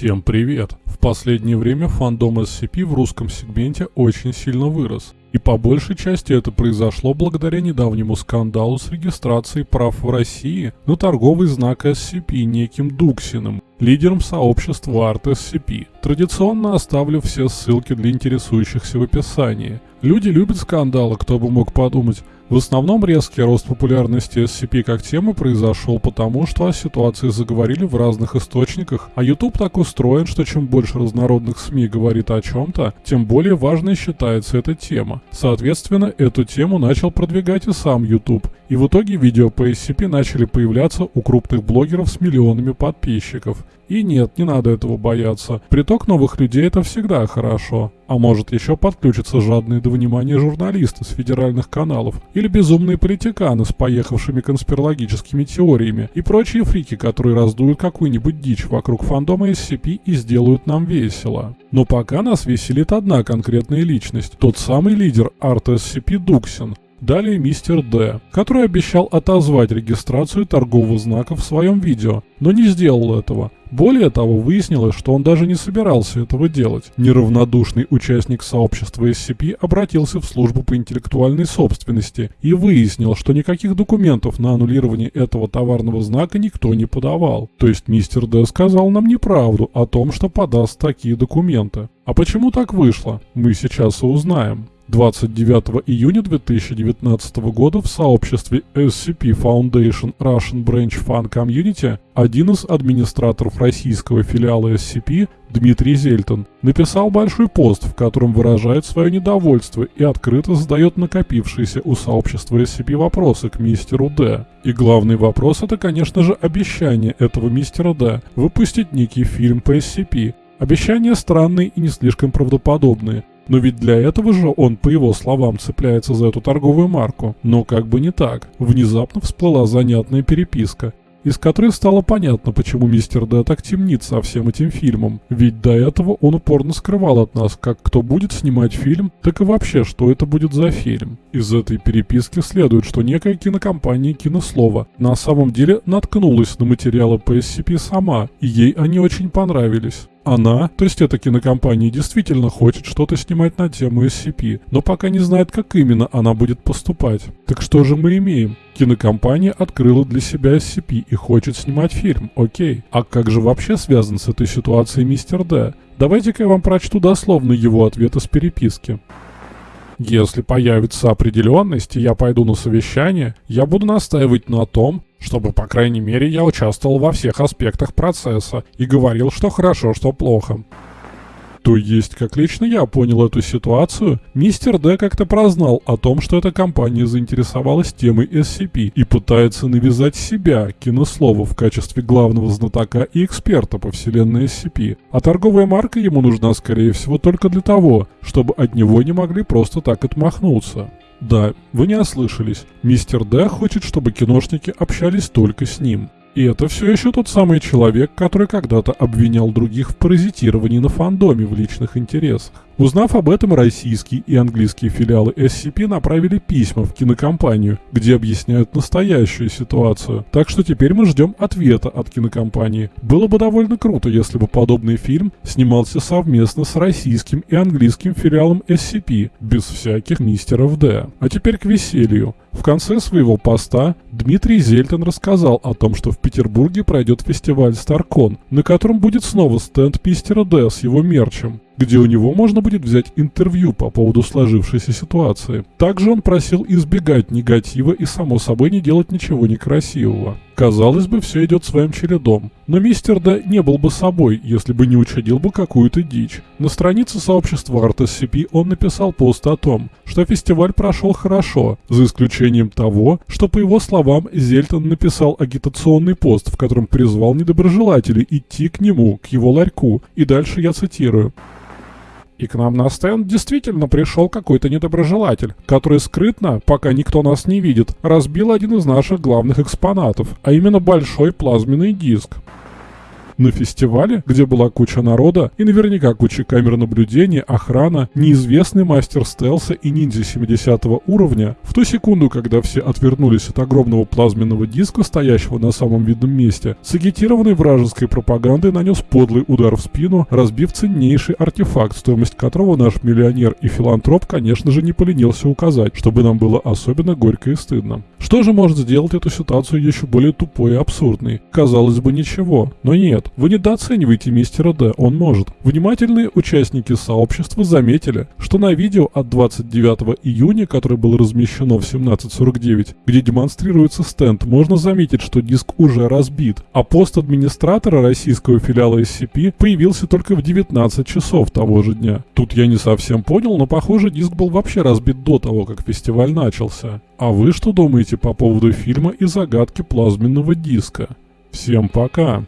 Всем привет! В последнее время фандом SCP в русском сегменте очень сильно вырос. И по большей части это произошло благодаря недавнему скандалу с регистрацией прав в России на торговый знак SCP неким Дуксиным, лидером сообщества Art SCP. Традиционно оставлю все ссылки для интересующихся в описании. Люди любят скандалы, кто бы мог подумать. В основном резкий рост популярности SCP как темы произошел потому, что о ситуации заговорили в разных источниках, а YouTube так устроен, что чем больше разнородных СМИ говорит о чем-то, тем более важной считается эта тема. Соответственно, эту тему начал продвигать и сам YouTube, и в итоге видео по SCP начали появляться у крупных блогеров с миллионами подписчиков. И нет, не надо этого бояться. Приток новых людей это всегда хорошо. А может еще подключатся жадные до внимания журналисты с федеральных каналов или безумные политиканы с поехавшими конспирологическими теориями и прочие фрики, которые раздуют какую-нибудь дичь вокруг фандома SCP и сделают нам весело. Но пока нас веселит одна конкретная личность, тот самый лидер Арт SCP Дуксин, Далее мистер Д, который обещал отозвать регистрацию торгового знака в своем видео, но не сделал этого. Более того, выяснилось, что он даже не собирался этого делать. Неравнодушный участник сообщества SCP обратился в службу по интеллектуальной собственности и выяснил, что никаких документов на аннулирование этого товарного знака никто не подавал. То есть мистер Д сказал нам неправду о том, что подаст такие документы. А почему так вышло, мы сейчас и узнаем. 29 июня 2019 года в сообществе SCP Foundation Russian Branch Fan Community один из администраторов российского филиала SCP, Дмитрий Зельтон, написал большой пост, в котором выражает свое недовольство и открыто задает накопившиеся у сообщества SCP вопросы к мистеру Д. И главный вопрос это, конечно же, обещание этого мистера Д выпустить некий фильм по SCP. Обещания странные и не слишком правдоподобные, но ведь для этого же он, по его словам, цепляется за эту торговую марку. Но как бы не так. Внезапно всплыла занятная переписка, из которой стало понятно, почему мистер Д так темнит со всем этим фильмом. Ведь до этого он упорно скрывал от нас, как кто будет снимать фильм, так и вообще, что это будет за фильм. Из этой переписки следует, что некая кинокомпания «Кинослова» на самом деле наткнулась на материалы по SCP сама, и ей они очень понравились. Она, то есть эта кинокомпания, действительно хочет что-то снимать на тему SCP, но пока не знает, как именно она будет поступать. Так что же мы имеем? Кинокомпания открыла для себя SCP и хочет снимать фильм, окей. А как же вообще связан с этой ситуацией мистер Д? Давайте-ка я вам прочту дословно его ответ из переписки. Если появится определенность, и я пойду на совещание, я буду настаивать на том, чтобы, по крайней мере, я участвовал во всех аспектах процесса и говорил, что хорошо, что плохо. То есть, как лично я понял эту ситуацию, мистер Д как-то прознал о том, что эта компания заинтересовалась темой SCP и пытается навязать себя, кинослова, в качестве главного знатока и эксперта по вселенной SCP. А торговая марка ему нужна, скорее всего, только для того, чтобы от него не могли просто так отмахнуться. Да, вы не ослышались. Мистер Д хочет, чтобы киношники общались только с ним. И это все еще тот самый человек, который когда-то обвинял других в паразитировании на фандоме в личных интересах. Узнав об этом, российские и английские филиалы SCP направили письма в кинокомпанию, где объясняют настоящую ситуацию. Так что теперь мы ждем ответа от кинокомпании. Было бы довольно круто, если бы подобный фильм снимался совместно с российским и английским филиалом SCP, без всяких мистеров Д. А теперь к веселью. В конце своего поста Дмитрий Зельтон рассказал о том, что в Петербурге пройдет фестиваль StarCon, на котором будет снова стенд мистера Д с его мерчем где у него можно будет взять интервью по поводу сложившейся ситуации. Также он просил избегать негатива и, само собой, не делать ничего некрасивого. Казалось бы, все идет своим чередом. Но мистер Д не был бы собой, если бы не учудил бы какую-то дичь. На странице сообщества ArtSCP он написал пост о том, что фестиваль прошел хорошо, за исключением того, что, по его словам, Зельтон написал агитационный пост, в котором призвал недоброжелателей идти к нему, к его ларьку, и дальше я цитирую. И к нам на стенд действительно пришел какой-то недоброжелатель, который скрытно, пока никто нас не видит, разбил один из наших главных экспонатов, а именно большой плазменный диск. На фестивале, где была куча народа и наверняка куча камер наблюдения, охрана, неизвестный мастер стелса и ниндзя 70 уровня, в ту секунду, когда все отвернулись от огромного плазменного диска, стоящего на самом видном месте, сагитированный вражеской пропагандой нанес подлый удар в спину, разбив ценнейший артефакт, стоимость которого наш миллионер и филантроп, конечно же, не поленился указать, чтобы нам было особенно горько и стыдно. Что же может сделать эту ситуацию еще более тупой и абсурдной? Казалось бы, ничего. Но нет, вы недооцениваете мистера Д, он может. Внимательные участники сообщества заметили, что на видео от 29 июня, которое было размещено в 17.49, где демонстрируется стенд, можно заметить, что диск уже разбит, а пост администратора российского филиала SCP появился только в 19 часов того же дня. Тут я не совсем понял, но похоже диск был вообще разбит до того, как фестиваль начался. А вы что думаете по поводу фильма и загадки плазменного диска? Всем пока!